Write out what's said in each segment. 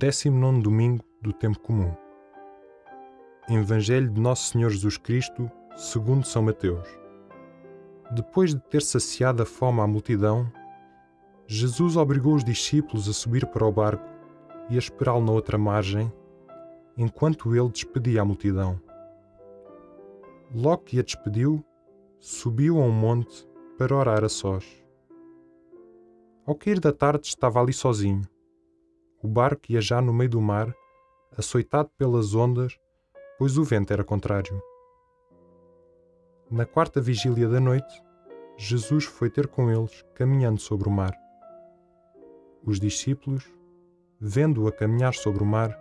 19 domingo do tempo comum. Evangelho de Nosso Senhor Jesus Cristo, segundo São Mateus. Depois de ter saciado a fome à multidão, Jesus obrigou os discípulos a subir para o barco e a esperá-lo na outra margem, enquanto ele despedia a multidão. Logo que a despediu, subiu a um monte para orar a sós. Ao cair da tarde estava ali sozinho o barco ia já no meio do mar, açoitado pelas ondas, pois o vento era contrário. Na quarta vigília da noite, Jesus foi ter com eles, caminhando sobre o mar. Os discípulos, vendo-o a caminhar sobre o mar,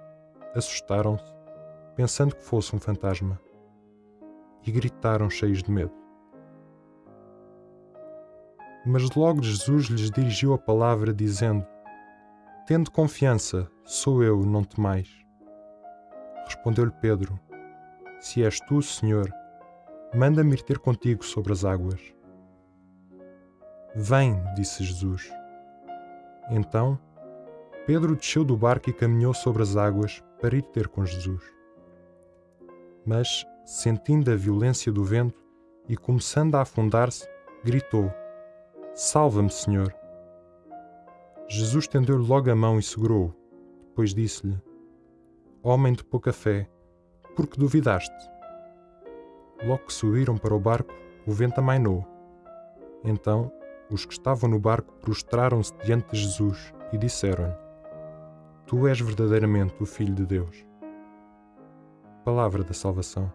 assustaram-se, pensando que fosse um fantasma, e gritaram cheios de medo. Mas logo Jesus lhes dirigiu a palavra, dizendo: Tendo confiança, sou eu, não temais. Respondeu-lhe Pedro: Se és tu, Senhor, manda-me ir ter contigo sobre as águas. Vem, disse Jesus. Então, Pedro desceu do barco e caminhou sobre as águas para ir ter com Jesus. Mas, sentindo a violência do vento e começando a afundar-se, gritou: Salva-me, Senhor! Jesus tendeu-lhe logo a mão e segurou-o. Depois disse-lhe: Homem de pouca fé, por que duvidaste? Logo que subiram para o barco, o vento amainou. Então, os que estavam no barco prostraram-se diante de Jesus e disseram-lhe: Tu és verdadeiramente o Filho de Deus. Palavra da Salvação.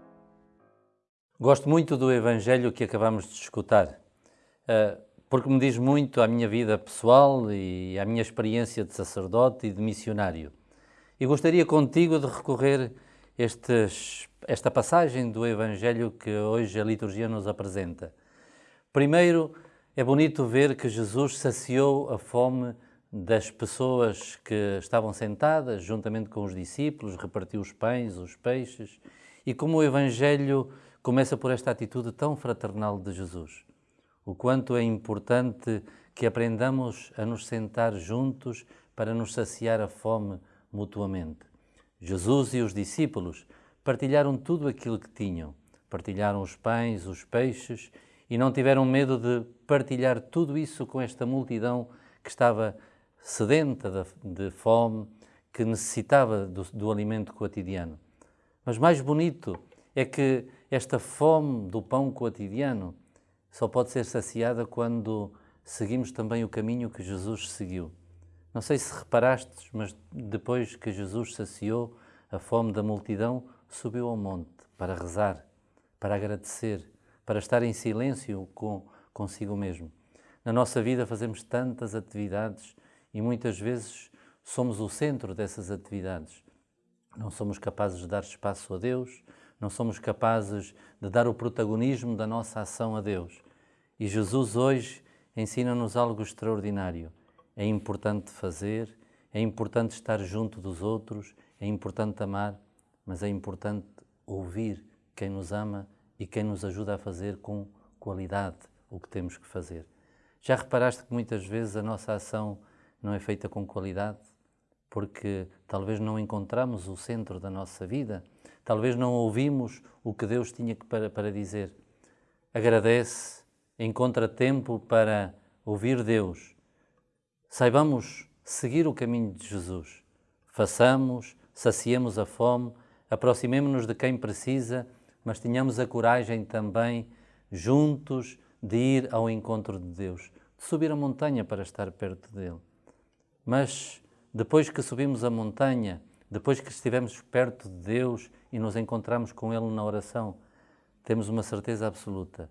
Gosto muito do Evangelho que acabamos de escutar. Uh, porque me diz muito à minha vida pessoal e à minha experiência de sacerdote e de missionário. E gostaria contigo de recorrer estes, esta passagem do Evangelho que hoje a liturgia nos apresenta. Primeiro, é bonito ver que Jesus saciou a fome das pessoas que estavam sentadas juntamente com os discípulos, repartiu os pães, os peixes, e como o Evangelho começa por esta atitude tão fraternal de Jesus o quanto é importante que aprendamos a nos sentar juntos para nos saciar a fome mutuamente. Jesus e os discípulos partilharam tudo aquilo que tinham, partilharam os pães, os peixes e não tiveram medo de partilhar tudo isso com esta multidão que estava sedenta de, fome, que necessitava do, do alimento cotidiano. Mas mais bonito é que esta fome do pão cotidiano só pode ser saciada quando seguimos também o caminho que Jesus seguiu. Não sei se reparaste, mas depois que Jesus saciou a fome da multidão, subiu ao monte para rezar, para agradecer, para estar em silêncio com consigo mesmo. Na nossa vida fazemos tantas atividades e muitas vezes somos o centro dessas atividades. Não somos capazes de dar espaço a Deus, não somos capazes de dar o protagonismo da nossa ação a Deus. E Jesus hoje ensina-nos algo extraordinário. É importante fazer, é importante estar junto dos outros, é importante amar, mas é importante ouvir quem nos ama e quem nos ajuda a fazer com qualidade o que temos que fazer. Já reparaste que muitas vezes a nossa ação não é feita com qualidade? Porque talvez não encontramos o centro da nossa vida, talvez não ouvimos o que Deus tinha para, para dizer. Agradece, encontra tempo para ouvir Deus. Saibamos seguir o caminho de Jesus. Façamos, saciemos a fome, aproximemo-nos de quem precisa, mas tenhamos a coragem também, juntos, de ir ao encontro de Deus, de subir a montanha para estar perto dele. Mas depois que subimos a montanha, depois que estivemos perto de Deus e nos encontramos com Ele na oração, temos uma certeza absoluta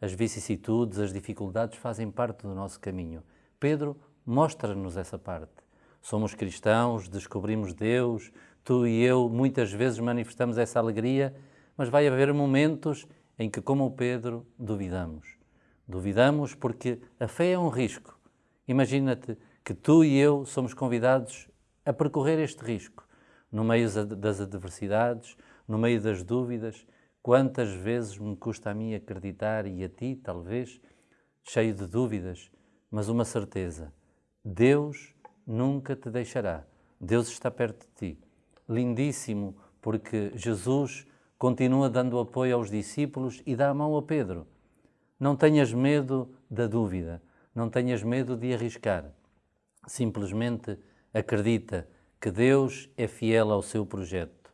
as vicissitudes, as dificuldades fazem parte do nosso caminho. Pedro mostra-nos essa parte. Somos cristãos, descobrimos Deus, tu e eu muitas vezes manifestamos essa alegria, mas vai haver momentos em que, como Pedro, duvidamos. Duvidamos porque a fé é um risco. Imagina-te que tu e eu somos convidados a percorrer este risco, no meio das adversidades, no meio das dúvidas, Quantas vezes me custa a mim acreditar e a ti, talvez, cheio de dúvidas, mas uma certeza: Deus nunca te deixará, Deus está perto de ti. Lindíssimo, porque Jesus continua dando apoio aos discípulos e dá a mão a Pedro. Não tenhas medo da dúvida, não tenhas medo de arriscar. Simplesmente acredita que Deus é fiel ao seu projeto.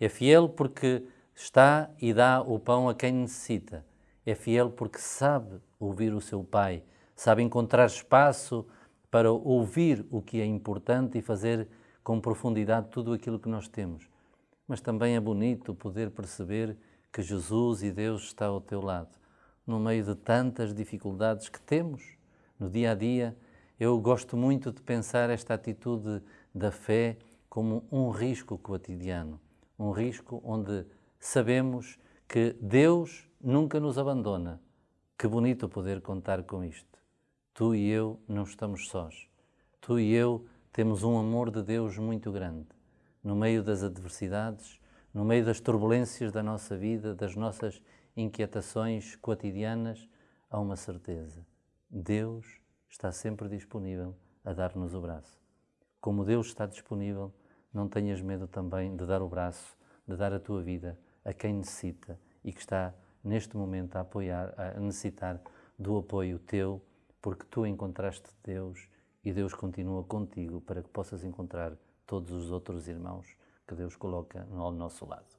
É fiel porque está e dá o pão a quem necessita. É fiel porque sabe ouvir o seu Pai, sabe encontrar espaço para ouvir o que é importante e fazer com profundidade tudo aquilo que nós temos mas também é bonito poder perceber que Jesus e Deus está ao teu lado. No meio de tantas dificuldades que temos no dia a dia, eu gosto muito de pensar esta atitude da fé como um risco cotidiano, um risco onde sabemos que Deus nunca nos abandona. Que bonito poder contar com isto. Tu e eu não estamos sós. Tu e eu temos um amor de Deus muito grande no meio das adversidades, no meio das turbulências da nossa vida, das nossas inquietações cotidianas, há uma certeza: Deus está sempre disponível a dar-nos o braço. Como Deus está disponível, não tenhas medo também de dar o braço, de dar a tua vida a quem necessita e que está neste momento a apoiar, a necessitar do apoio teu, porque tu encontraste Deus e Deus continua contigo para que possas encontrar todos os outros irmãos que Deus coloca ao nosso lado.